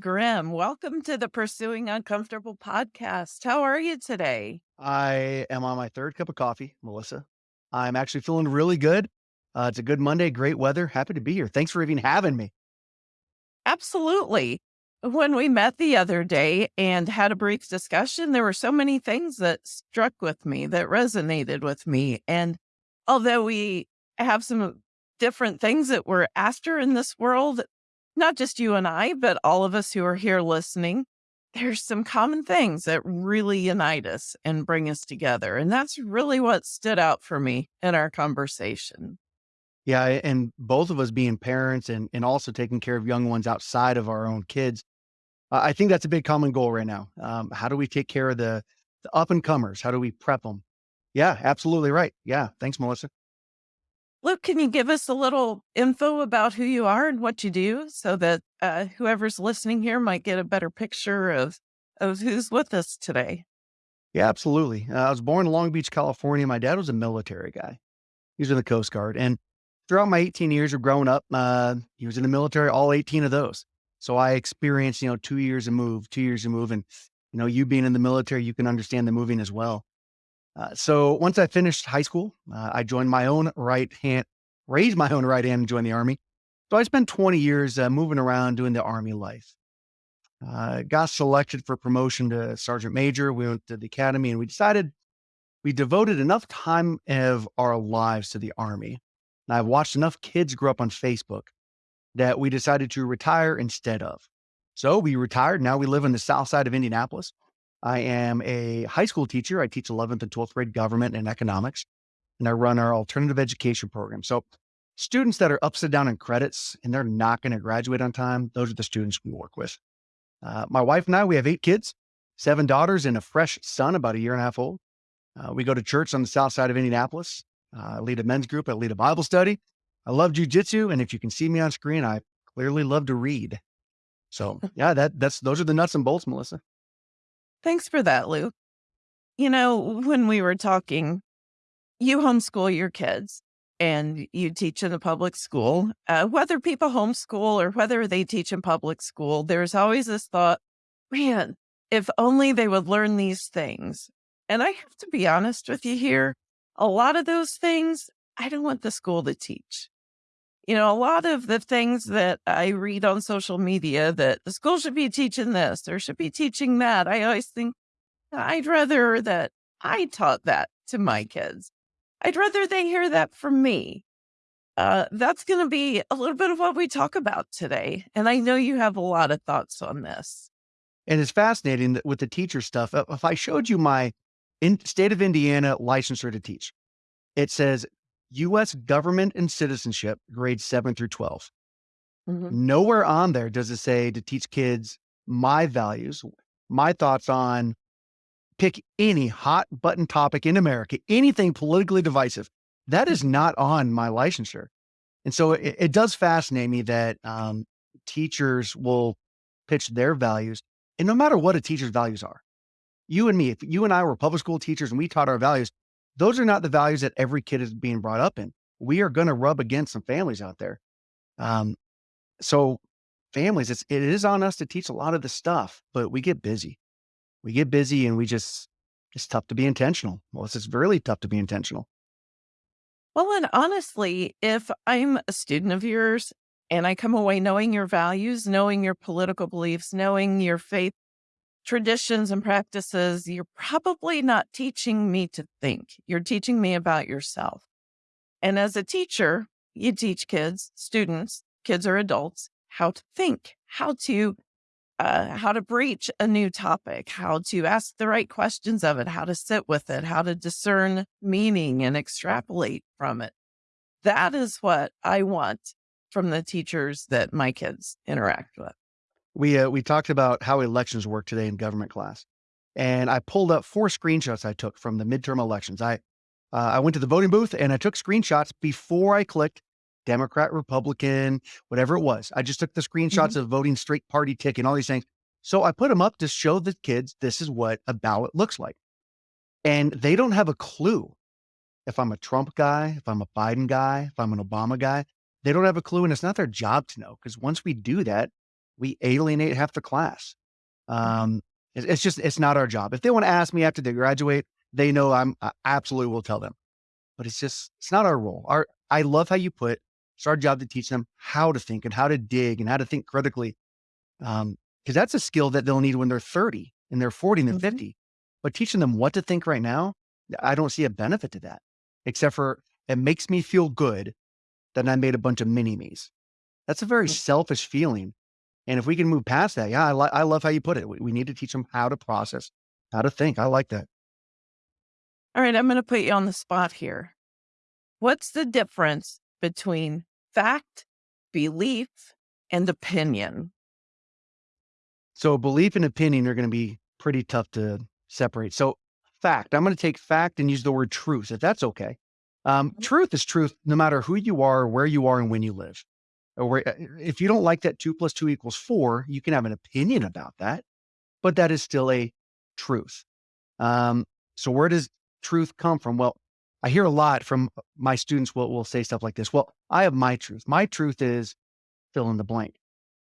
Grimm. Welcome to the Pursuing Uncomfortable podcast. How are you today? I am on my third cup of coffee, Melissa. I'm actually feeling really good. Uh, it's a good Monday, great weather. Happy to be here. Thanks for even having me. Absolutely. When we met the other day and had a brief discussion, there were so many things that struck with me, that resonated with me. And although we have some different things that we're after in this world, not just you and I, but all of us who are here listening, there's some common things that really unite us and bring us together. And that's really what stood out for me in our conversation. Yeah, and both of us being parents and and also taking care of young ones outside of our own kids. I think that's a big common goal right now. Um, how do we take care of the, the up and comers? How do we prep them? Yeah, absolutely right. Yeah, thanks, Melissa. Luke, can you give us a little info about who you are and what you do so that uh, whoever's listening here might get a better picture of, of who's with us today? Yeah, absolutely. Uh, I was born in Long Beach, California. My dad was a military guy. He was in the Coast Guard, and throughout my 18 years of growing up, uh, he was in the military. All 18 of those. So I experienced, you know, two years of move, two years of move, and you know, you being in the military, you can understand the moving as well. Uh, so once I finished high school, uh, I joined my own right hand, raised my own right hand and joined the army. So I spent 20 years uh, moving around doing the army life. Uh, got selected for promotion to sergeant major. We went to the academy and we decided we devoted enough time of our lives to the army. And I've watched enough kids grow up on Facebook that we decided to retire instead of. So we retired. Now we live in the south side of Indianapolis. I am a high school teacher. I teach 11th and 12th grade government and economics, and I run our alternative education program. So, students that are upside down in credits and they're not going to graduate on time, those are the students we work with. Uh, my wife and I, we have eight kids, seven daughters, and a fresh son, about a year and a half old. Uh, we go to church on the south side of Indianapolis. Uh, I lead a men's group. I lead a Bible study. I love jujitsu, and if you can see me on screen, I clearly love to read. So, yeah, that that's those are the nuts and bolts, Melissa. Thanks for that, Luke. You know, when we were talking, you homeschool your kids and you teach in a public school. Uh, whether people homeschool or whether they teach in public school, there's always this thought, man, if only they would learn these things. And I have to be honest with you here. A lot of those things, I don't want the school to teach. You know, a lot of the things that I read on social media that the school should be teaching this or should be teaching that, I always think I'd rather that I taught that to my kids. I'd rather they hear that from me. Uh, that's going to be a little bit of what we talk about today. And I know you have a lot of thoughts on this. And it's fascinating that with the teacher stuff. If I showed you my in state of Indiana licensure to teach, it says U.S. government and citizenship, grades seven through 12. Mhm. Nowhere on there does it say to teach kids my values, my thoughts on pick any hot button topic in America, anything politically divisive. That is not on my licensure. And so it, it does fascinate me that um, teachers will pitch their values. And no matter what a teacher's values are, you and me, if you and I were public school teachers and we taught our values, those are not the values that every kid is being brought up in. We are going to rub against some families out there. Um, so families, it's, it is on us to teach a lot of the stuff, but we get busy. We get busy and we just, it's tough to be intentional. Well, it's just really tough to be intentional. Well, and honestly, if I'm a student of yours and I come away knowing your values, knowing your political beliefs, knowing your faith traditions and practices, you're probably not teaching me to think. You're teaching me about yourself. And as a teacher, you teach kids, students, kids or adults, how to think, how to uh, how to breach a new topic, how to ask the right questions of it, how to sit with it, how to discern meaning and extrapolate from it. That is what I want from the teachers that my kids interact with. We, uh, we talked about how elections work today in government class. And I pulled up four screenshots I took from the midterm elections. I, uh, I went to the voting booth and I took screenshots before I clicked Democrat, Republican, whatever it was. I just took the screenshots Mhm. of voting straight party tick and all these things. So I put them up to show the kids this is what a ballot looks like. And they don't have a clue if I'm a Trump guy, if I'm a Biden guy, if I'm an Obama guy. They don't have a clue. And it's not their job to know because once we do that, we alienate half the class. Um, it's, it's just, it's not our job. If they want to ask me after they graduate, they know I'm I absolutely will tell them. But it's just, it's not our role. Our, I love how you put it's our job to teach them how to think and how to dig and how to think critically. Um, because that's a skill that they'll need when they're 30 and they're 40 and they're Mhm. 50. But teaching them what to think right now, I don't see a benefit to that, except for it makes me feel good that I made a bunch of mini me's. That's a very Mm. selfish feeling. And if we can move past that, yeah, I, li- I love how you put it. We, we need to teach them how to process, how to think. I like that. All right, I'm going to put you on the spot here. What's the difference between fact, belief, and opinion? So belief and opinion are going to be pretty tough to separate. So fact, I'm going to take fact and use the word truth, if that's okay. Um, Mhm. truth is truth, no matter who you are, where you are, and when you live. Or uh, if you don't like that two plus two equals four, you can have an opinion about that, but that is still a truth. Um, so where does truth come from? Well, I hear a lot from uh, my students will, will say stuff like this. Well, I have my truth. My truth is fill in the blank.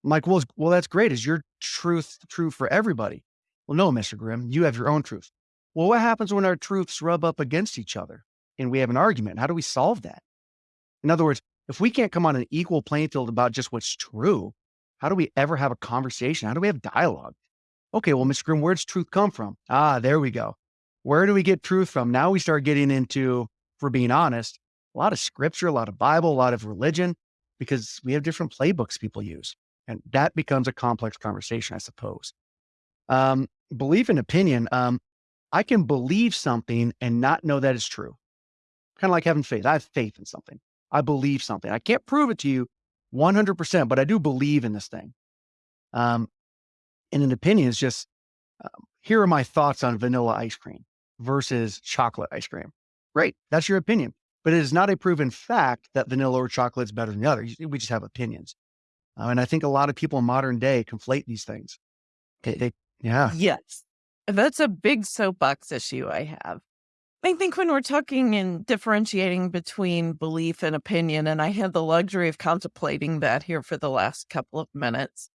I'm like, well, well, that's great. Is your truth true for everybody? Well, no, Mr. Grimm, you have your own truth. Well, what happens when our truths rub up against each other and we have an argument? How do we solve that? In other words, if we can't come on an equal playing field about just what's true, how do we ever have a conversation? How do we have dialogue? Okay, well, Mr. Grimm, where does truth come from? Ah, there we go. Where do we get truth from? Now we start getting into, for being honest, a lot of scripture, a lot of Bible, a lot of religion, because we have different playbooks people use. And that becomes a complex conversation, I suppose. Um, belief and opinion. Um, I can believe something and not know that it's true. Kind of like having faith. I have faith in something. I believe something. I can't prove it to you 100%, but I do believe in this thing. Um, and an opinion is just um, here are my thoughts on vanilla ice cream versus chocolate ice cream. Great. That's your opinion. But it is not a proven fact that vanilla or chocolate is better than the other. We just have opinions. Uh, and I think a lot of people in modern day conflate these things. They, they- yeah. Yes. That's a big soapbox issue I have. I think when we're talking and differentiating between belief and opinion, and I had the luxury of contemplating that here for the last couple of minutes,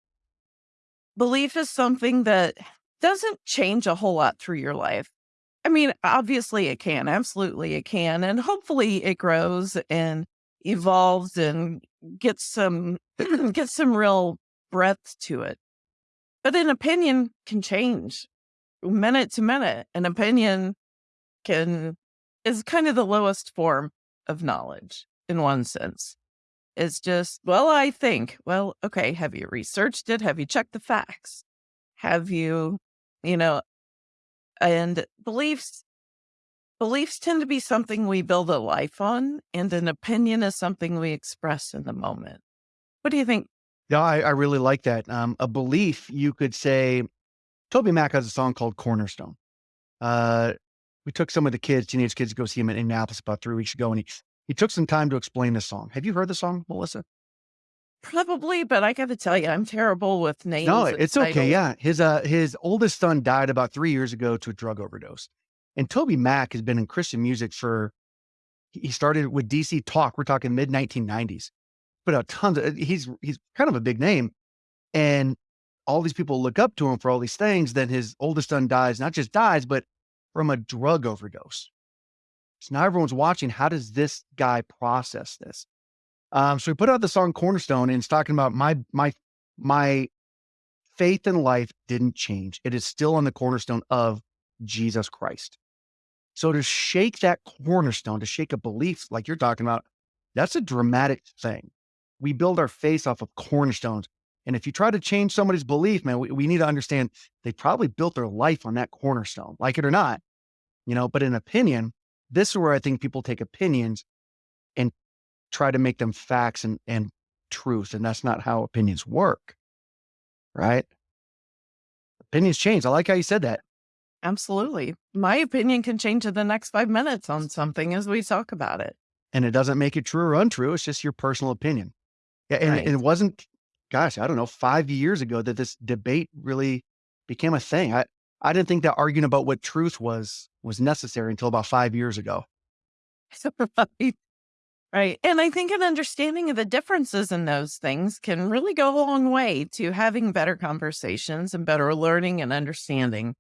belief is something that doesn't change a whole lot through your life. I mean, obviously it can, absolutely it can, and hopefully it grows and evolves and gets some gets some real breadth to it. But an opinion can change minute to minute. An opinion can is kind of the lowest form of knowledge in one sense. It's just, well, I think, well, okay, have you researched it? Have you checked the facts? Have you, you know, and beliefs beliefs tend to be something we build a life on, and an opinion is something we express in the moment. What do you think? Yeah, I, I really like that. Um, a belief, you could say, Toby Mac has a song called Cornerstone. Uh, we took some of the kids, teenage kids, to go see him in Indianapolis about three weeks ago, and he, he took some time to explain this song. Have you heard the song, Melissa? Probably, but I got to tell you, I'm terrible with names. No, it's okay. titles. Yeah. His uh his oldest son died about three years ago to a drug overdose. And Toby Mac has been in Christian music for he he started with DC Talk. We're talking mid 1990s. Put out tons of he's he's kind of a big name. And all these people look up to him for all these things. Then his oldest son dies, not just dies, but from a drug overdose. So now everyone's watching. How does this guy process this? Um, so he put out the song Cornerstone and it's talking about my my my faith in life didn't change. It is still on the cornerstone of Jesus Christ. So to shake that cornerstone, to shake a belief like you're talking about, that's a dramatic thing. We build our faith off of cornerstones. And if you try to change somebody's belief, man, we, we need to understand they probably built their life on that cornerstone, like it or not, you know, but in opinion, this is where I think people take opinions and try to make them facts and, and truth. And that's not how opinions work. Right? Opinions change. I like how you said that. Absolutely. My opinion can change in the next five minutes on something as we talk about it. And it doesn't make it true or untrue. It's just your personal opinion. Yeah. And, Right. and it wasn't, gosh, I don't know, five years ago that this debate really became a thing. I, I didn't think that arguing about what truth was was necessary until about five years ago. right. Right. And I think an understanding of the differences in those things can really go a long way to having better conversations and better learning and understanding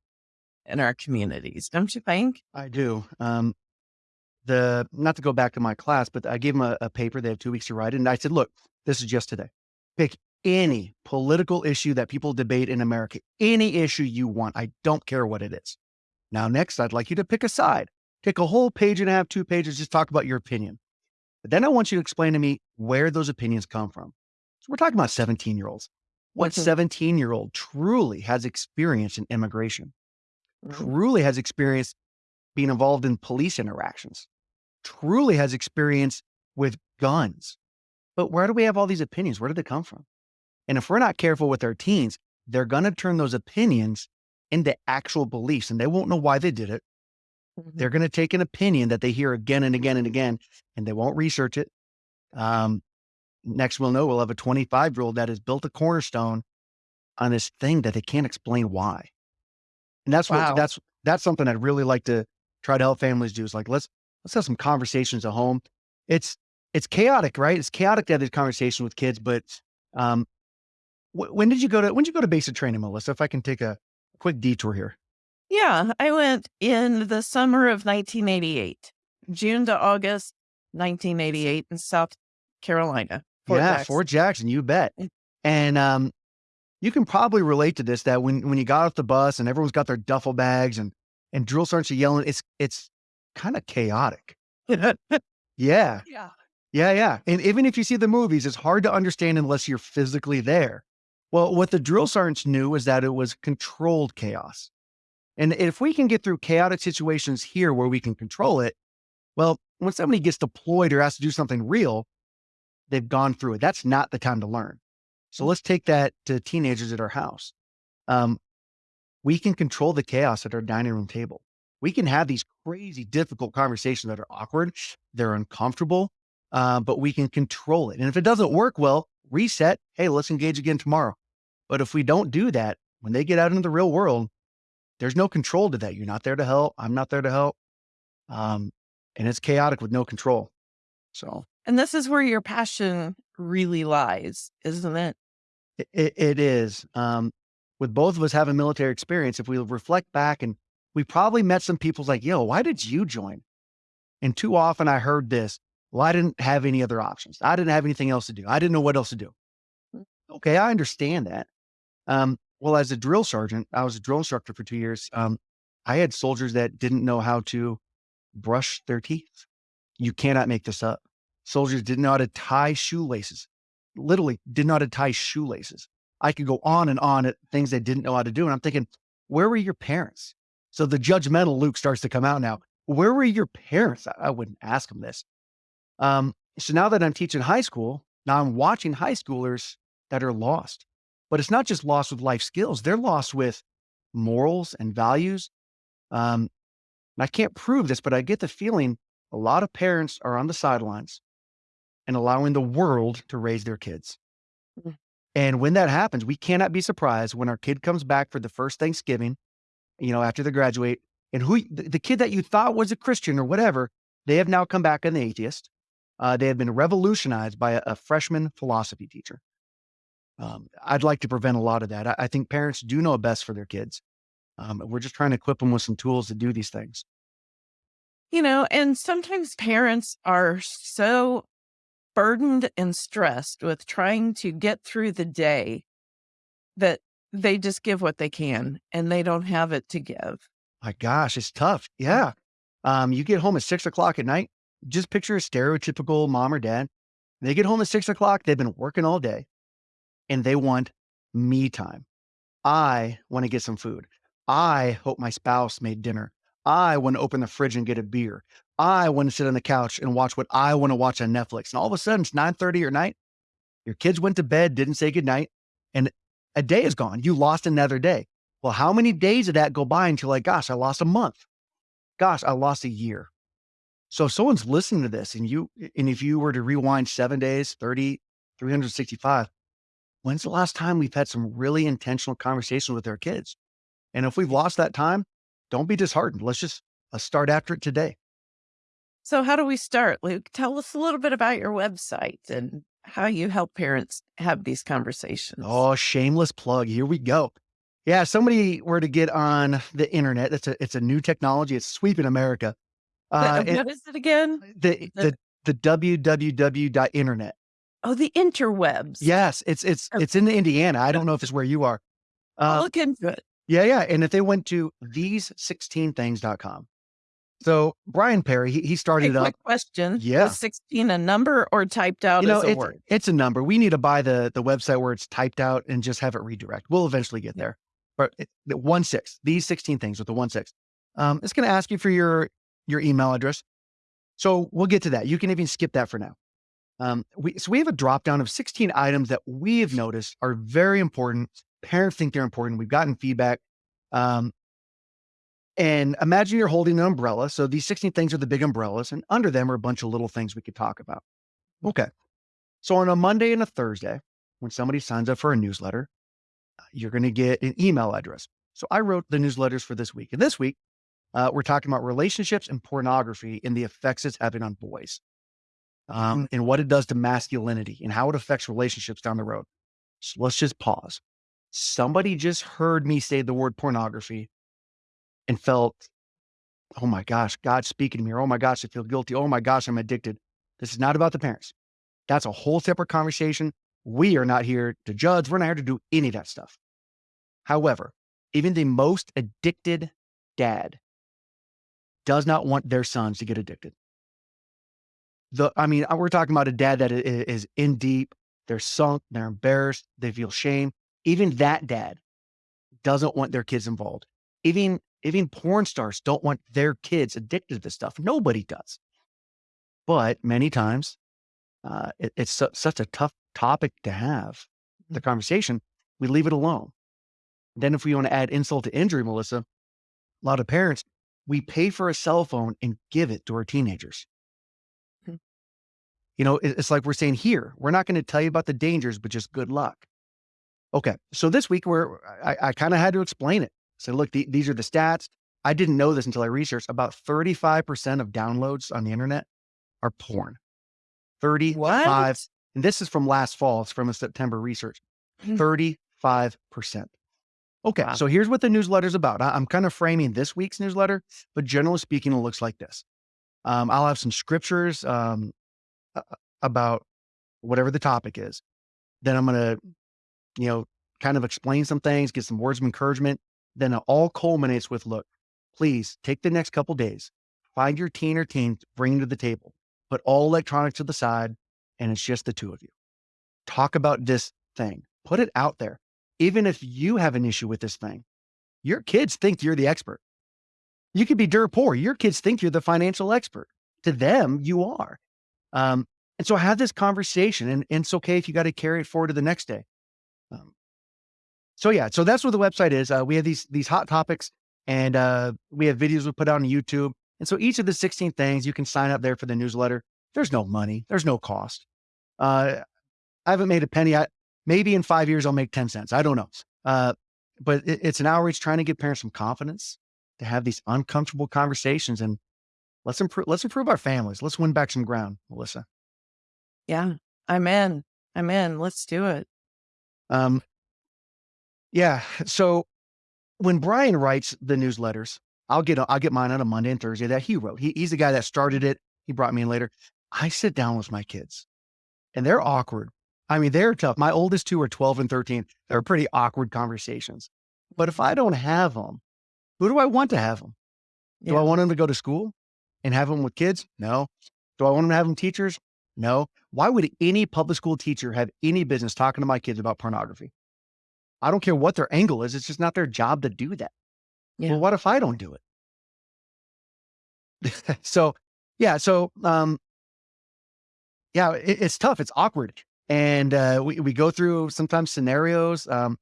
in our communities, don't you think? I do. Um, the not to go back to my class, but I gave them a, a paper. They have two weeks to write it, and I said, "Look, this is just today. Pick any political issue that people debate in America, any issue you want. I don't care what it is. Now, next, I'd like you to pick a side. Take a whole page and a half, two pages, just talk about your opinion. But then I want you to explain to me where those opinions come from. So we're talking about 17 year olds. What Mhm. 17 year old truly has experience in immigration, Mhm. truly has experience being involved in police interactions, truly has experience with guns? But where do we have all these opinions? Where did they come from? And if we're not careful with our teens, they're going to turn those opinions into actual beliefs and they won't know why they did it. Mhm. They're going to take an opinion that they hear again and again and again, and they won't research it. Um, next, we'll know we'll have a 25 year old that has built a cornerstone on this thing that they can't explain why. And that's what that's that's something I'd really like to try to help families do. Is like let's let's have some conversations at home. It's it's chaotic, right? It's chaotic to have these conversations with kids. But um, when did you go to when did you go to basic training, Melissa? If I can take a quick detour here. Yeah, I went in the summer of 1988, June to August 1988 in South Carolina, Fort yeah, Jackson. Fort Jackson, you bet. Mm. And um, you can probably relate to this that when when you got off the bus and everyone's got their duffel bags and and drill sergeants are yelling, it's it's kind of chaotic. Yeah, yeah. yeah, yeah. And even if you see the movies, it's hard to understand unless you're physically there. Well, what the drill sergeants knew was that it was controlled chaos. And if we can get through chaotic situations here where we can control it, well, when somebody gets deployed or has to do something real, they've gone through it. That's not the time to learn. So let's take that to teenagers at our house. Um, we can control the chaos at our dining room table. We can have these crazy, difficult conversations that are awkward, they're uncomfortable, uh, but we can control it. And if it doesn't work well, reset. Hey, let's engage again tomorrow. But if we don't do that, when they get out into the real world, there's no control to that. You're not there to help. I'm not there to help. Um, and it's chaotic with no control. So And this is where your passion really lies, isn't it? it, it, is. Um, with both of us having military experience, if we reflect back and we probably met some people like, yo, why did you join? And too often I heard this, well, I didn't have any other options. I didn't have anything else to do. I didn't know what else to do. Mm. Okay, I understand that. Um, well, as a drill sergeant, I was a drill instructor for two years. Um, I had soldiers that didn't know how to brush their teeth. You cannot make this up. Soldiers didn't know how to tie shoelaces. Literally didn't tie shoelaces. I could go on and on at things they didn't know how to do. And I'm thinking, where were your parents? So the judgmental Luke starts to come out now. Where were your parents? I, I wouldn't ask them this. Um, so now that I'm teaching high school, now I'm watching high schoolers that are lost. But it's not just lost with life skills, they're lost with morals and values. Um, and I can't prove this, but I get the feeling a lot of parents are on the sidelines and allowing the world to raise their kids. Mm. And when that happens, we cannot be surprised when our kid comes back for the first Thanksgiving, you know, after they graduate, and who the, the kid that you thought was a Christian or whatever, they have now come back an atheist. Uh, they have been revolutionized by a, a freshman philosophy teacher. Um, I'd like to prevent a lot of that. I, I think parents do know best for their kids. Um, we're just trying to equip them with some tools to do these things. You know, and sometimes parents are so burdened and stressed with trying to get through the day that they just give what they can and they don't have it to give. My gosh, it's tough. Yeah. Um, you get home at six o'clock at night. Just picture a stereotypical mom or dad. They get home at six o'clock. They've been working all day and they want me time. I want to get some food. I hope my spouse made dinner. I want to open the fridge and get a beer. I want to sit on the couch and watch what I want to watch on Netflix. And all of a sudden, it's 9:30 at night. Your kids went to bed, didn't say goodnight, and a day is gone. You lost another day. Well, how many days did that go by until like, gosh, I lost a month? Gosh, I lost a year. So if someone's listening to this and you and if you were to rewind seven days, 30, 365, when's the last time we've had some really intentional conversations with our kids? And if we've lost that time, don't be disheartened. Let's just let's start after it today. So, how do we start, Luke? Tell us a little bit about your website and how you help parents have these conversations. Oh, shameless plug. Here we go. Yeah, somebody were to get on the internet. It's a it's a new technology. It's sweeping America. Uh, Uh, what is it again? the The, the the www dot internet. Oh, the interwebs. Yes, it's it's Oh, it's in the Indiana. I don't know if it's where you are. I'll Uh, look into it. yeah, yeah. And if they went to these16things.com. So Brian Perry, he, he Hey, started up. quick question. Yeah. 16 a number or typed out You know, as a it's word? it's a number. We need to buy the the website where it's typed out and just have it redirect. We'll eventually get there. But it, the one six, these 16 things with the one six. Um, it's going to ask you for your your email address. So we'll get to that. You can even skip that for now. Um, we so we have a drop down of 16 items that we have noticed are very important. Parents think they're important. We've gotten feedback. Um, and imagine you're holding an umbrella. So these 16 things are the big umbrellas, and under them are a bunch of little things we could talk about. Okay. So on a Monday and a Thursday, when somebody signs up for a newsletter, uh, you're going to get an email address. So I wrote the newsletters for this week. And this week, uh, we're talking about relationships and pornography and the effects it's having on boys um, and what it does to masculinity and how it affects relationships down the road. So let's just pause. Somebody just heard me say the word pornography and felt, oh my gosh, God's speaking to me, or oh my gosh, I feel guilty. Oh my gosh, I'm addicted. This is not about the parents. That's a whole separate conversation. We are not here to judge. We're not here to do any of that stuff. However, even the most addicted dad does not want their sons to get addicted. The, I mean, uh, we're talking about a dad that is in deep, they're sunk, they're embarrassed, they feel shame. Even that dad doesn't want their kids involved. Even even porn stars don't want their kids addicted to this stuff. Nobody does. But many times, uh, it, it's su- such a tough topic to have the conversation. We leave it alone. Then, if we want to add insult to injury, Melissa, a lot of parents we pay for a cell phone and give it to our teenagers. You know, it's like we're saying here, we're not going to tell you about the dangers, but just good luck. Okay. So this week, we're, I, I kind of had to explain it. So, look, the, these are the stats. I didn't know this until I researched. About 35% of downloads on the internet are porn. 35. What? And this is from last fall. It's from a September research. Mm, 35%. Okay. Wow. So here's what the newsletter's about. I, am kind of framing this week's newsletter, but generally speaking, it looks like this. Um, I'll have some scriptures um, about whatever the topic is. Then I'm going to, mm. you know, kind of explain some things, get some words of encouragement. Then it all culminates with, look, please take the next couple days, find your teen or teens, bring them to the table, put all electronics to the side, and it's just the two of you. Talk about this thing, put it out there. Even if you have an issue with this thing, your kids think you're the expert. You could be dirt poor. Your kids think you're the financial expert. To them, you are. Um, and so have this conversation, and, and it's okay if you got to carry it forward to the next day. Um, so yeah, so that's what the website is. Uh, we have these these hot topics, and uh, we have videos we put out on YouTube. And so each of the 16 things you can sign up there for the newsletter. There's no money. There's no cost. Uh, I haven't made a penny. I, maybe in five years I'll make 10 cents. I don't know. Uh, but it, it's an outreach trying to give parents some confidence to have these uncomfortable conversations and let's improve. Let's improve our families. Let's win back some ground, Melissa. Yeah. I'm in. I'm in. Let's do it. Um, yeah. So when Brian writes the newsletters, I'll get I'll get mine on a Monday and Thursday that he wrote. He, he's the guy that started it. He brought me in later. I sit down with my kids, and they're awkward. I mean, they're tough. My oldest two are 12 and 13. They're pretty awkward conversations. But if I don't have them, who do I want to have them? Do I want them to go to school and have them with kids? No. Do I want them to have them teachers? No. Why would any public school teacher have any business talking to my kids about pornography? I don't care what their angle is. It's just not their job to do that. Yeah. Well, what if I don't do it? so, yeah. So, um, yeah, it, it's tough. It's awkward. And uh, we, we go through sometimes scenarios. Um,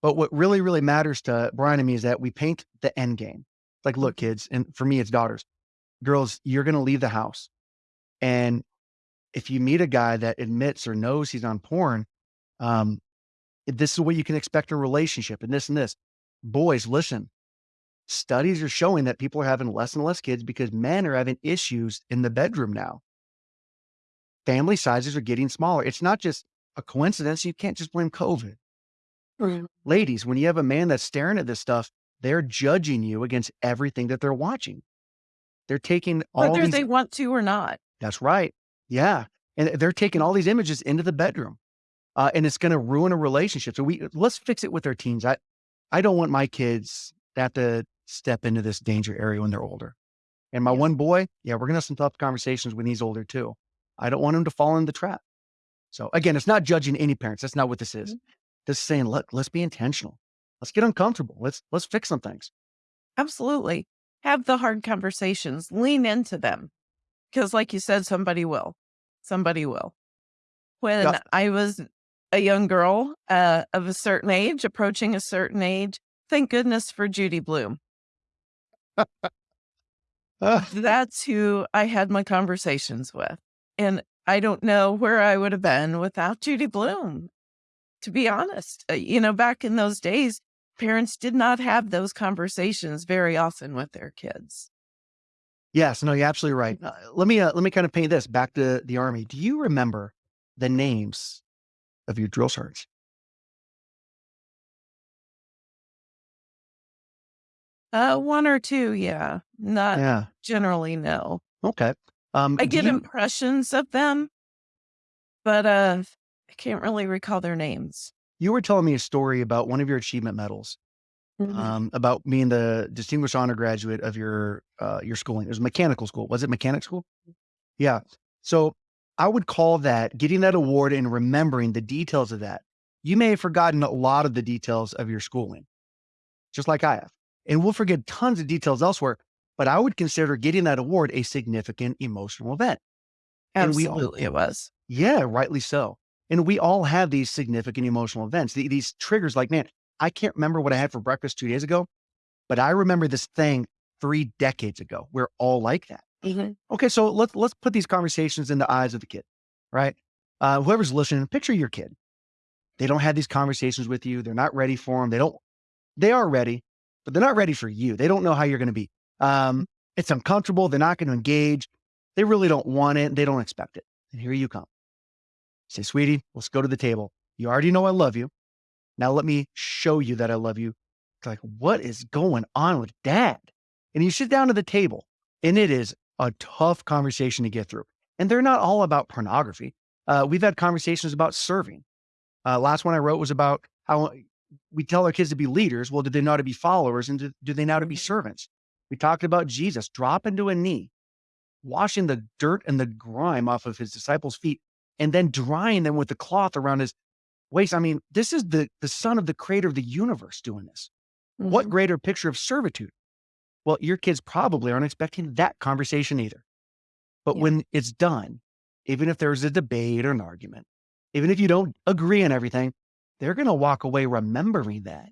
but what really, really matters to Brian and me is that we paint the end game. Like, look, Mhm. kids, and for me, it's daughters, girls, you're going to leave the house. And if you meet a guy that admits or knows he's on porn, um, this is what you can expect in a relationship and this and this. Boys, listen, Studies are showing that people are having less and less kids because men are having issues in the bedroom now. Family sizes are getting smaller. It's not just a coincidence. You can't just blame COVID. Right. Ladies, when you have a man that's staring at this stuff, they're judging you against everything that they're watching. They're taking all Whether these they want to or not. That's right. Yeah. And they're taking all these images into the bedroom. Uh, and it's going to ruin a relationship. So we let's fix it with our teens. I I don't want my kids to have to step into this danger area when they're older. And my Yeah. one boy, yeah, we're going to have some tough conversations when he's older too. I don't want him to fall in the trap. So again, it's not judging any parents. That's not what this is. Mhm. This is saying, look, let's be intentional. Let's get uncomfortable. Let's let's fix some things. Absolutely. Have the hard conversations, lean into them. Because, like you said, somebody will. Somebody will. When Yeah. I was a young girl uh, of a certain age, approaching a certain age, thank goodness for Judy Blume. That's who I had my conversations with. And I don't know where I would have been without Judy Blume, to be honest. Uh, you know, back in those days, parents did not have those conversations very often with their kids. yes, no, you're absolutely right. Uh, let me uh, let me kind of paint this back to the army. Do you remember the names of your drill sergeants? Uh, one or two, yeah. Not Yeah. generally, no. Okay. Um, I get you, impressions of them, but uh, I can't really recall their names. You were telling me a story about one of your achievement medals, Mhm. um, about being the distinguished honor graduate of your uh, your schooling. It was mechanical school. Was it mechanic school? Yeah. So I would call that getting that award and remembering the details of that. You may have forgotten a lot of the details of your schooling, just like I have. And we'll forget tons of details elsewhere, but I would consider getting that award a significant emotional event. And we all it was. Yeah, rightly so. And we all have these significant emotional events, these triggers like, man, I can't remember what I had for breakfast two days ago, but I remember this thing three decades ago. We're all like that. Mhm. Okay, so let's let's put these conversations in the eyes of the kid, right? Uh, whoever's listening, picture your kid. They don't have these conversations with you. They're not ready for them. They don't. They are ready, but they're not ready for you. They don't know how you're going to be. Um, it's uncomfortable. They're not going to engage. They really don't want it. They don't expect it. And here you come. Say, sweetie, let's go to the table. You already know I love you. Now let me show you that I love you. It's like, what is going on with dad? And you sit down at the table, and it is a tough conversation to get through. And they're not all about pornography. Uh, we've had conversations about serving. Uh, last one I wrote was about how we tell our kids to be leaders. Well, do they know how to be followers? And do, do they know how to be servants? We talked about Jesus dropping to a knee, washing the dirt and the grime off of his disciples' feet, and then drying them with the cloth around his waist. I mean, this is the, the son of the creator of the universe doing this. What Mhm. greater picture of servitude? Well, your kids probably aren't expecting that conversation either. But Yeah. when it's done, even if there's a debate or an argument, even if you don't agree on everything, they're going to walk away remembering that.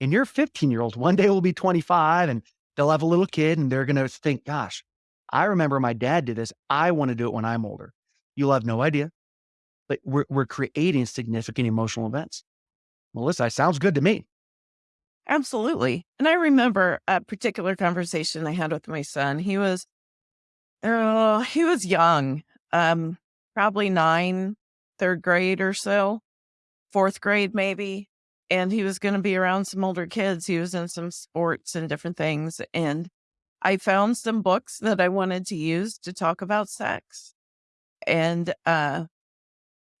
And your 15 year old one day will be 25 and they'll have a little kid and they're going to think, gosh, I remember my dad did this. I want to do it when I'm older. You'll have no idea. But we're, we're creating significant emotional events. Melissa, sounds good to me. Absolutely. And I remember a particular conversation I had with my son. He was, oh, he was young, um, probably nine, third grade or so, fourth grade maybe. And he was going to be around some older kids. He was in some sports and different things. And I found some books that I wanted to use to talk about sex. And uh,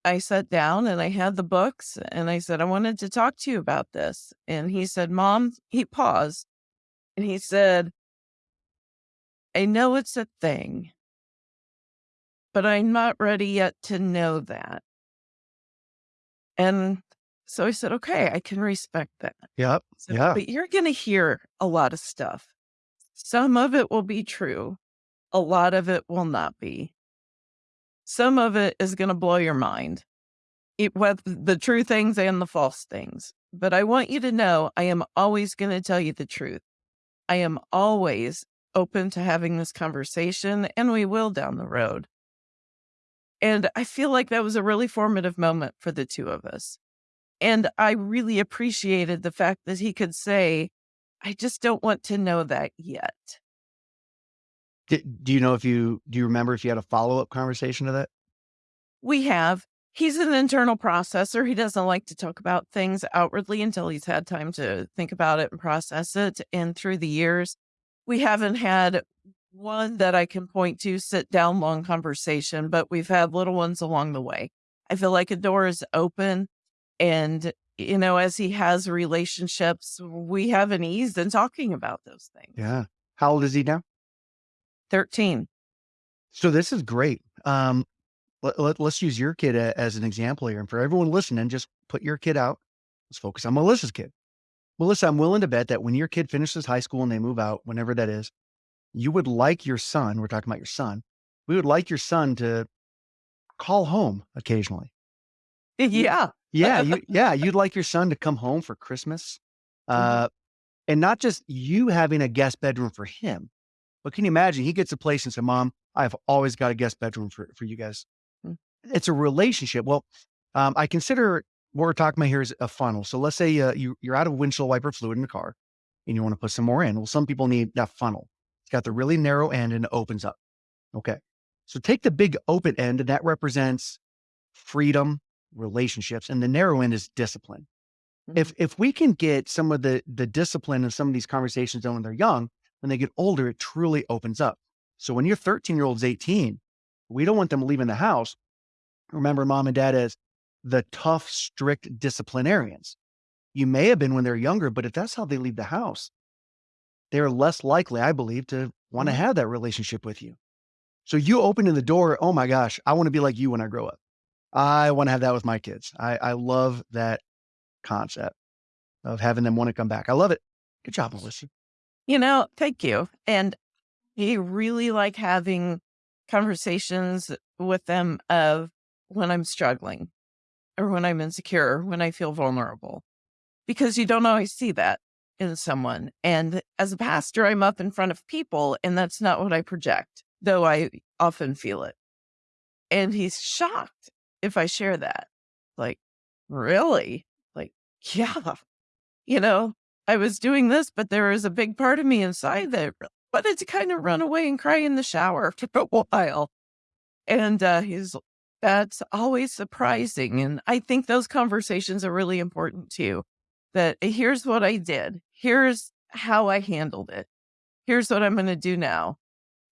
I sat down and I had the books and I said, I wanted to talk to you about this. And he said, Mom, he paused and he said, I know it's a thing, but I'm not ready yet to know that. And so I said, okay, I can respect that. Yep. So, Yeah. But you're going to hear a lot of stuff. Some of it will be true, a lot of it will not be. Some of it is going to blow your mind, it, with the true things and the false things. But I want you to know I am always going to tell you the truth. I am always open to having this conversation, and we will down the road. And I feel like that was a really formative moment for the two of us. And I really appreciated the fact that he could say, I just don't want to know that yet. D do you know if you do you remember if you had a follow-up conversation to that? We have. He's an internal processor. He doesn't like to talk about things outwardly until he's had time to think about it and process it. And through the years, we haven't had one that I can point to sit down long conversation, but we've had little ones along the way. I feel like a door is open and you know, as he has relationships, we have an ease in talking about those things. Yeah. How old is he now? 13. So this is great. Um, let, let, us use your kid a, as an example here. And for everyone listening, just put your kid out. Let's focus on Melissa's kid. Melissa, I'm willing to bet that when your kid finishes high school and they move out, whenever that is, you would like your son, we're talking about your son, we would like your son to call home occasionally. Yeah. Yeah, you yeah, you'd like your son to come home for Christmas. Mhm. Uh, and not just you having a guest bedroom for him, but can you imagine he gets a place and says, "Mom, I've always got a guest bedroom for for you guys." Mm. It's a relationship. Well, um, I consider what we're talking about here is a funnel. So let's say uh, you you're out of windshield wiper fluid in the car, and you want to put some more in. Well, some people need that funnel. It's got the really narrow end and it opens up. Okay, so take the big open end, and that represents freedom, relationships, and the narrow end is discipline. Mhm. If if we can get some of the the discipline of some of these conversations done when they're young, when they get older, it truly opens up. So when your 13 year old's 18, we don't want them leaving the house. Remember mom and dad as the tough, strict disciplinarians. You may have been when they're younger, but if that's how they leave the house, they're less likely, I believe, to want to Mhm. have that relationship with you. So you opening the door, oh my gosh, I want to be like you when I grow up. I want to have that with my kids. I, I love that concept of having them want to come back. I love it. Good job, Melissa. You know, thank you. And I really like having conversations with them of when I'm struggling or when I'm insecure, when I feel vulnerable, because you don't always see that in someone. And as a pastor, I'm up in front of people, and that's not what I project, though I often feel it. And he's shocked if I share that. Like, really? Like, yeah, you know, I was doing this, but there was a big part of me inside that wanted to kind of run away and cry in the shower for a while. And uh, he's, that's always surprising. And I think those conversations are really important too. That here's what I did, here's how I handled it, here's what I'm going to do now.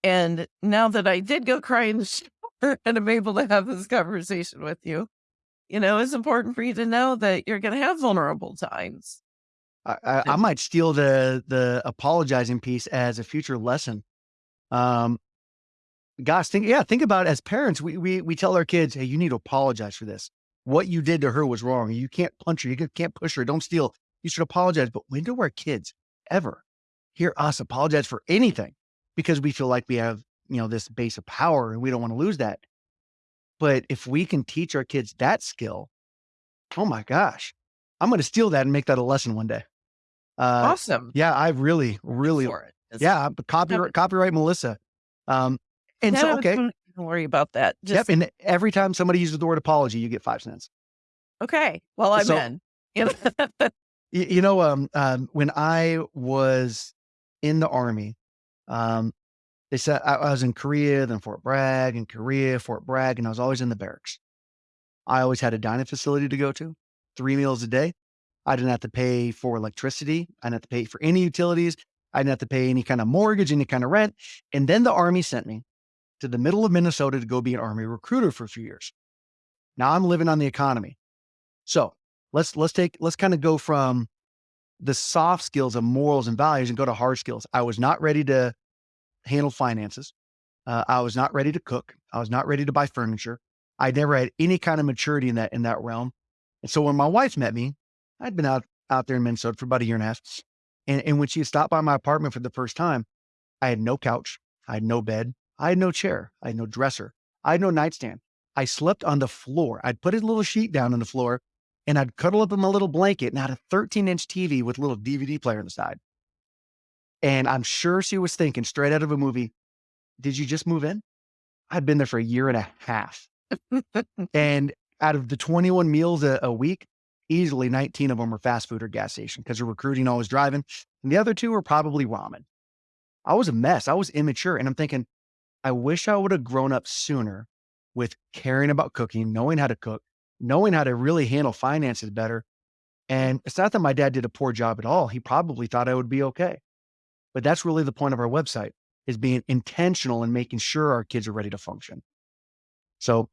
And now that I did go cry in the shower and I'm able to have this conversation with you, you know, it's important for you to know that you're going to have vulnerable times. I, I, I might steal the the apologizing piece as a future lesson. Um, gosh, think yeah, think about it. as parents, we we we tell our kids, hey, you need to apologize for this. What you did to her was wrong. You can't punch her. You can't push her. Don't steal. You should apologize. But when do our kids ever hear us apologize for anything? Because we feel like we have you know this base of power and we don't want to lose that. But if we can teach our kids that skill, oh my gosh, I'm going to steal that and make that a lesson one day. Uh, Awesome. yeah, I really, really, for it. Yeah, but copyright, copyright Melissa. Um, and so, okay, Don't worry about that. yep. And every time somebody uses the word apology, you get five cents. okay. Well, I'm So- in. You know? You know, um, um, when I was in the army, um, they said I, I was in Korea, then Fort Bragg, and Korea, Fort Bragg, and I was always in the barracks. I always had a dining facility to go to, three meals a day. I didn't have to pay for electricity. I didn't have to pay for any utilities. I didn't have to pay any kind of mortgage, any kind of rent. And then the army sent me to the middle of Minnesota to go be an army recruiter for a few years. Now I'm living on the economy. So let's let's take let's kind of go from the soft skills of morals and values and go to hard skills. I was not ready to handle finances. Uh, I was not ready to cook. I was not ready to buy furniture. I never had any kind of maturity in that in that realm. And so when my wife met me, I'd been out out there in Minnesota for about a year and a half. And, and when she stopped by my apartment for the first time, I had no couch. I had no bed. I had no chair. I had no dresser. I had no nightstand. I slept on the floor. I'd put a little sheet down on the floor and I'd cuddle up in my little blanket and I had a 13 inch TV with a little DVD player on the side. And I'm sure she was thinking straight out of a movie, did you just move in? I'd been there for a year and a half. And out of the 21 meals a, a week, easily 19 of them are fast food or gas station because they're recruiting always driving. And the other two are probably ramen. I was a mess. I was immature. And I'm thinking, I wish I would have grown up sooner with caring about cooking, knowing how to cook, knowing how to really handle finances better. And it's not that my dad did a poor job at all. He probably thought I would be okay. But that's really the point of our website is being intentional and making sure our kids are ready to function. So,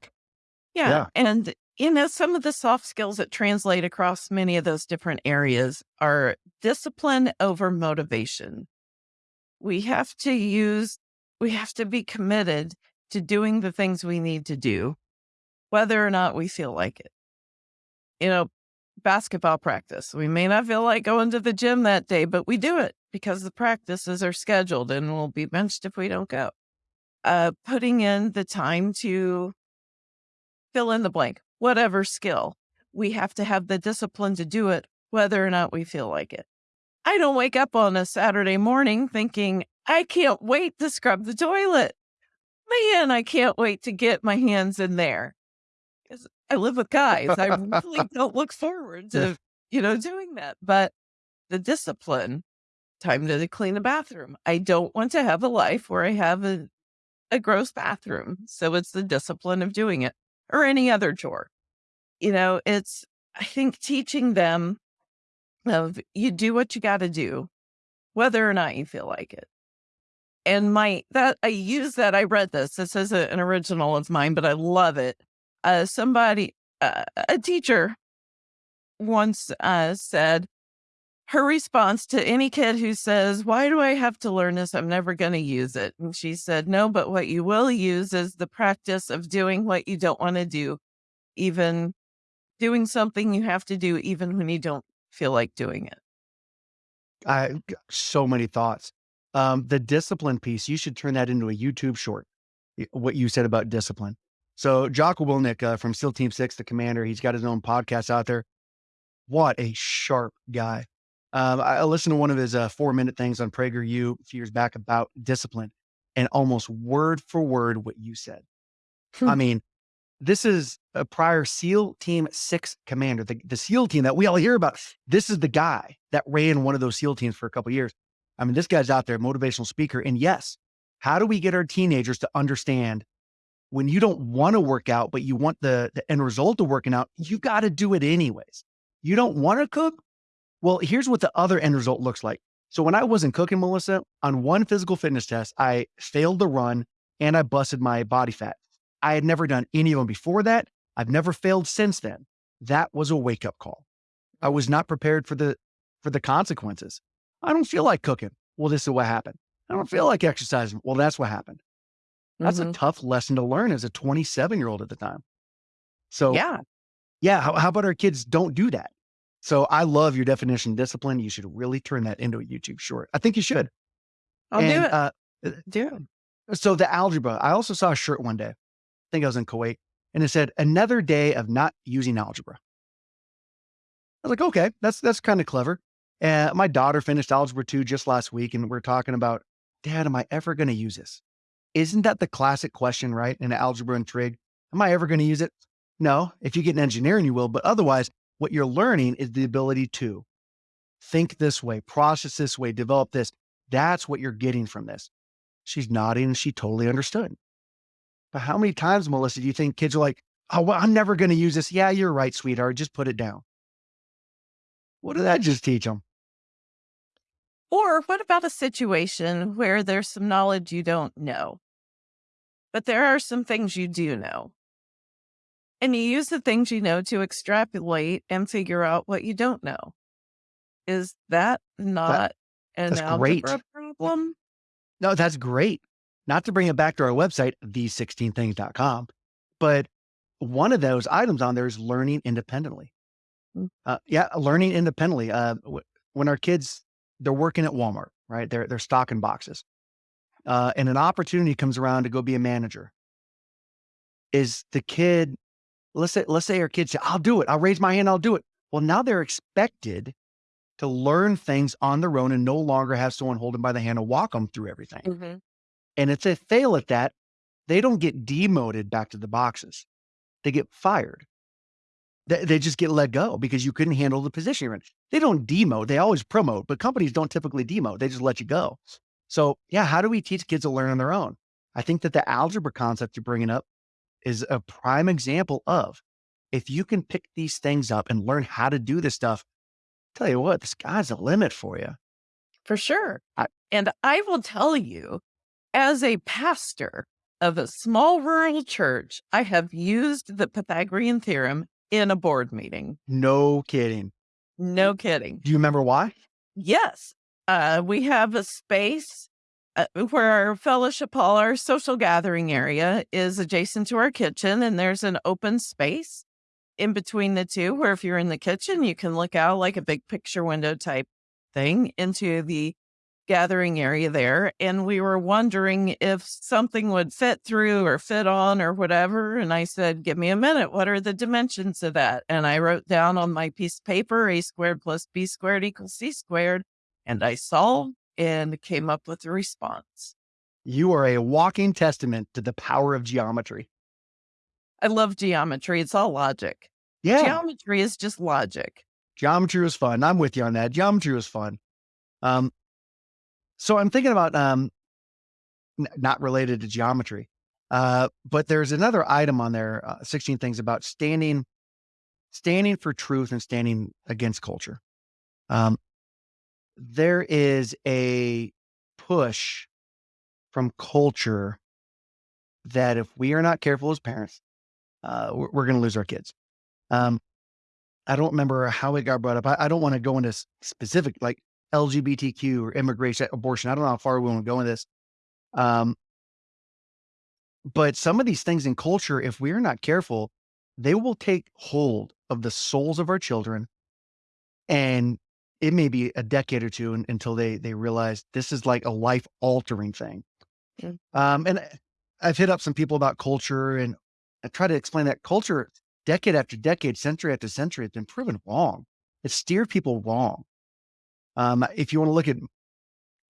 Yeah. yeah, And, you know, some of the soft skills that translate across many of those different areas are discipline over motivation. We have to use, we have to be committed to doing the things we need to do, whether or not we feel like it. You know, basketball practice. We may not feel like going to the gym that day, but we do it because the practices are scheduled and we'll be benched if we don't go. Uh, putting in the time to fill in the blank, whatever skill, we have to have the discipline to do it, whether or not we feel like it. I don't wake up on a Saturday morning thinking, I can't wait to scrub the toilet. Man, I can't wait to get my hands in there. I live with guys. I really don't look forward to, you know, doing that. But the discipline, time to clean the bathroom. I don't want to have a life where I have a, a gross bathroom. So it's the discipline of doing it or any other chore. You know, it's, I think teaching them of you do what you got to do, whether or not you feel like it. And my, that I use that, I read this. This is a- an original of mine, but I love it. Uh, somebody, uh, a teacher once uh, said, her response to any kid who says, Why do I have to learn this? I'm never going to use it. And she said, No, but what you will use is the practice of doing what you don't want to do, even doing something you have to do, even when you don't feel like doing it. I so many thoughts. Um, the discipline piece, you should turn that into a YouTube short. What you said about discipline. So Jocko Willink uh, from SEAL Team Six, the commander, he's got his own podcast out there. What a sharp guy. Um, I listened to one of his uh, four minute things on PragerU a few years back about discipline and almost word for word what you said. I mean, this is a prior SEAL Team Six commander, the, the SEAL team that we all hear about. This is the guy that ran one of those SEAL teams for a couple years. I mean, this guy's out there, motivational speaker. And yes, how do we get our teenagers to understand when you don't want to work out, but you want the, the end result of working out, you got to do it anyways. You don't want to cook? Well, here's what the other end result looks like. So when I wasn't cooking, Melissa, on one physical fitness test, I failed the run and I busted my body fat. I had never done any of them before that. I've never failed since then. That was a wake up call. I was not prepared for the for the consequences. I don't feel like cooking. Well, this is what happened. I don't feel like exercising. Well, that's what happened. That's a Mhm. tough lesson to learn as a 27 year old at the time. So Yeah. yeah, how, how about our kids don't do that? So I love your definition of discipline. You should really turn that into a YouTube short. I think you should. I'll and, do it. Uh, do it. so the algebra, I also saw a shirt one day. I think I was in Kuwait, and it said another day of not using algebra. I was like, okay, that's that's kind of clever. And my daughter finished algebra two just last week, and we're talking about, Dad, am I ever going to use this? Isn't that the classic question, right? In algebra and trig, am I ever going to use it? No. If you get an engineering, you will, but otherwise, what you're learning is the ability to think this way, process this way, develop this. That's what you're getting from this. She's nodding she totally understood. But how many times, Melissa, do you think kids are like, oh, well, I'm never going to use this? Yeah, you're right, sweetheart. Just put it down. What did that just teach them? Or what about a situation where there's some knowledge you don't know, but there are some things you do know? And you use the things you know to extrapolate and figure out what you don't know. Is that not an that's great. algebra problem? No, that's great. Not to bring it back to our website, these16things.com, but one of those items on there is learning independently. Mm. Uh, yeah, learning independently. Uh, when our kids, they're working at Walmart, right? They're, they're stocking boxes. Uh, and an opportunity comes around to go be a manager. Is the kid, let's say, let's say our kids say, I'll do it. I'll raise my hand. I'll do it. Well, now they're expected to learn things on their own and no longer have someone hold them by the hand and walk them through everything. Mhm. And if they fail at that, they don't get demoted back to the boxes. They get fired. They, they just get let go because you couldn't handle the position you're in. They don't demote; they always promote, but companies don't typically demote. They just let you go. So, yeah, how do we teach kids to learn on their own? I think that the algebra concept you're bringing up is a prime example of if you can pick these things up and learn how to do this stuff, I tell you what, the sky's the limit for you. For sure. I, And I will tell you, as a pastor of a small rural church, I have used the Pythagorean theorem in a board meeting. no kidding. No kidding. Do you remember why? Yes. Uh, we have a space uh, where our fellowship hall, our social gathering area is adjacent to our kitchen, and there's an open space in between the two where if you're in the kitchen, you can look out like a big picture window type thing into the gathering area there. And we were wondering if something would fit through or fit on or whatever. And I said, Give me a minute. What are the dimensions of that? And I wrote down on my piece of paper a squared plus b squared equals c squared. And I solved and came up with a response. You are a walking testament to the power of geometry. I love geometry. It's all logic. Yeah. Geometry is just logic. Geometry was fun. I'm with you on that. Geometry was fun. Um, so I'm thinking about um, n- not related to geometry, uh, but there's another item on there, uh, 16 things about standing, standing for truth and standing against culture. Um, there is a push from culture that if we are not careful as parents, uh, we're, we're going to lose our kids. Um, I don't remember how it got brought up. I, I don't want to go into specific like LGBTQ or immigration, abortion. I don't know how far we want to go in this. Um, but some of these things in culture, if we're not careful, they will take hold of the souls of our children, and it may be a decade or two un- until they they realize this is like a life altering thing. Mm. Um, and I- I've hit up some people about culture, and I try to explain that culture, decade after decade, century after century, has been proven wrong. It's steered people wrong. Um, if you want to look at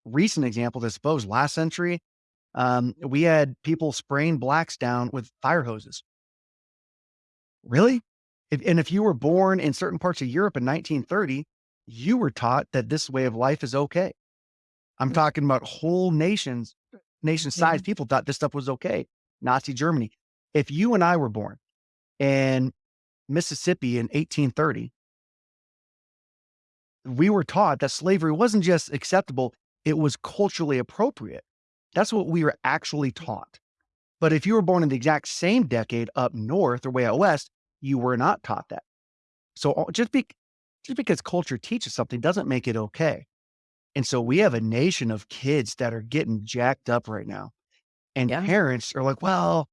recent examples, I suppose last century, um, we had people spraying blacks down with fire hoses. Really? If, and if you were born in certain parts of Europe in 1930, you were taught that this way of life is okay. I'm Mm. talking about whole nations, nation sized people thought this stuff was okay. Nazi Germany. If you and I were born in Mississippi in 1830, we were taught that slavery wasn't just acceptable, it was culturally appropriate. That's what we were actually taught. But if you were born in the exact same decade up north or way out west, you were not taught that. So uh, just be, just because culture teaches something doesn't make it okay. And so we have a nation of kids that are getting jacked up right now. And Yeah. parents are like, well,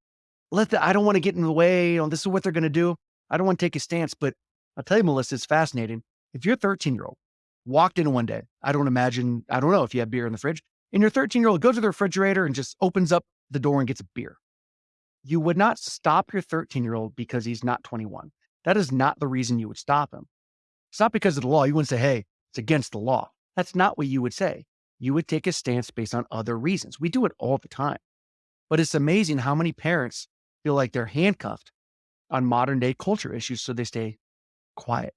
let the, I don't want to get in the way. You know, this is what they're going to do. I don't want to take a stance. But I'll tell you, Melissa, it's fascinating. If your 13 year old walked in one day, I don't imagine, I don't know if you have beer in the fridge, and your 13 year old goes to the refrigerator and just opens up the door and gets a beer. You would not stop your 13 year old because he's not 21. That is not the reason you would stop him. It's not because of the law. You wouldn't say, hey, it's against the law. That's not what you would say. You would take a stance based on other reasons. We do it all the time. But it's amazing how many parents feel like they're handcuffed on modern day culture issues, so they stay quiet.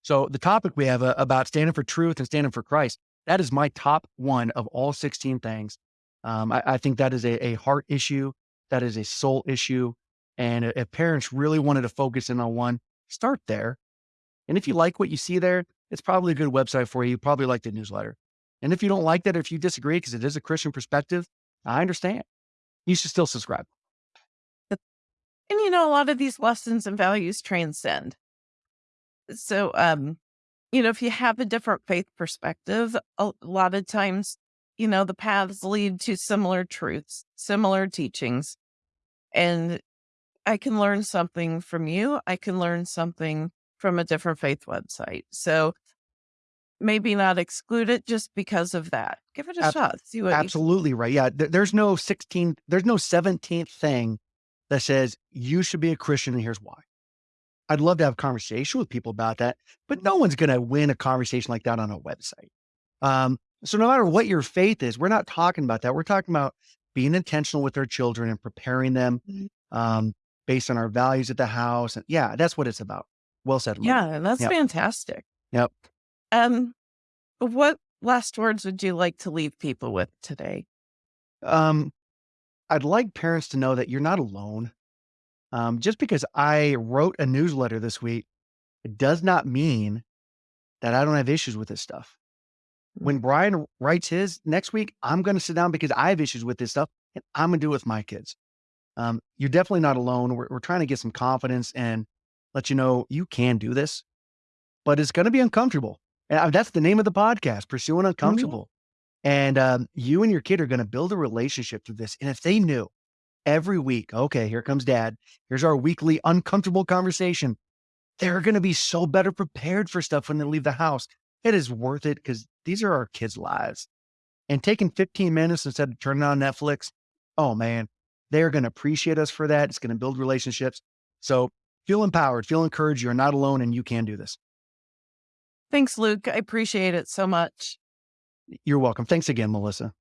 So the topic we have uh, about standing for truth and standing for Christ, that is my top one of all 16 things. Um, I, I think that is a, a heart issue. That is a soul issue. And if parents really wanted to focus in on one, start there. And if you like what you see there, it's probably a good website for you. You probably like the newsletter. And if you don't like that, or if you disagree, because it is a Christian perspective, I understand. You should still subscribe. And you know, a lot of these lessons and values transcend. So, um, you know, if you have a different faith perspective, a lot of times, you know, the paths lead to similar truths, similar teachings. And I can learn something from you. I can learn something from a different faith website. So maybe not exclude it just because of that. Give it a Ab- shot. See what Absolutely right. Yeah. th- there's no 16th, there's no 17th thing that says you should be a Christian and here's why. I'd love to have a conversation with people about that, but no one's going to win a conversation like that on a website. Um, so no matter what your faith is, we're not talking about that. We're talking about being intentional with our children and preparing them Mhm. um, based on our values at the house. And yeah, that's what it's about. Well said, Melissa. Yeah, that's Yep. fantastic. Yep. Um, what last words would you like to leave people with today? Um, I'd like parents to know that you're not alone. Um, just because I wrote a newsletter this week, it does not mean that I don't have issues with this stuff. When Brian writes his next week, I'm going to sit down because I have issues with this stuff and I'm going to do it with my kids. Um, you're definitely not alone. We're, we're trying to get some confidence and let you know you can do this, but it's going to be uncomfortable. And that's the name of the podcast, Pursuing Uncomfortable. And um, you and your kid are going to build a relationship through this. And if they knew every week, okay, here comes dad, here's our weekly uncomfortable conversation, they're going to be so better prepared for stuff when they leave the house. It is worth it because these are our kids' lives. And taking 15 minutes instead of turning on Netflix, oh man, they're going to appreciate us for that. It's going to build relationships. So feel empowered, feel encouraged. You're not alone and you can do this. Thanks, Luke. I appreciate it so much. You're welcome. Thanks again, Melissa.